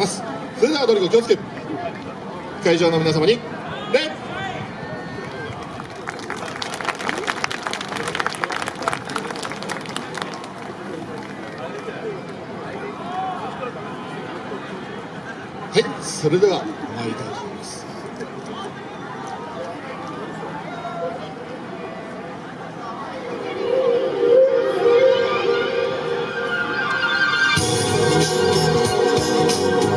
ます。それではドリコ気をつけ。会場の皆様に。礼はいそれでは参りたいと思います。Thank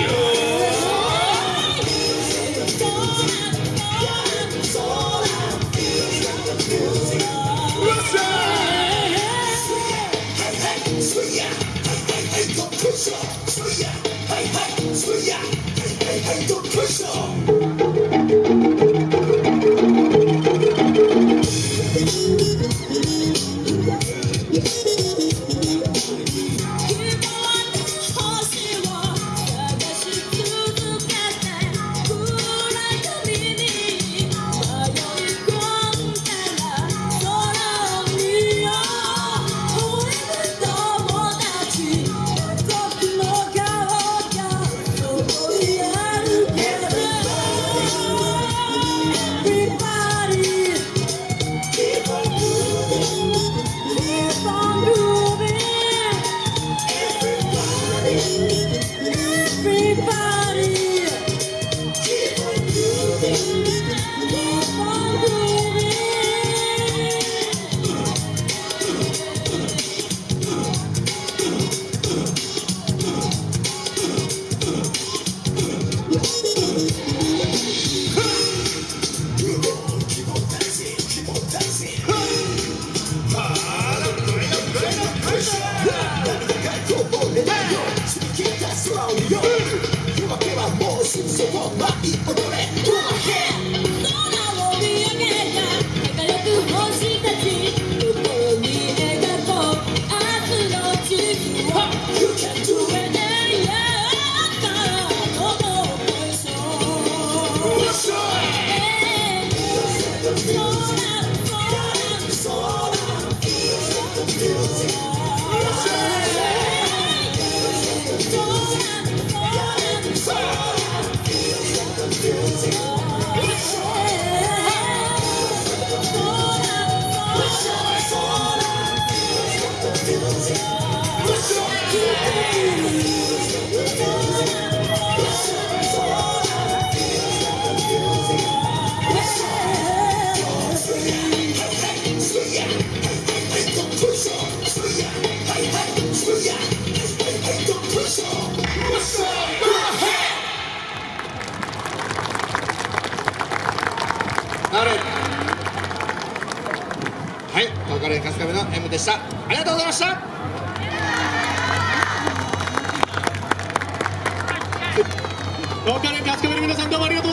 you. レー春日部の M でした。ありがとうございました。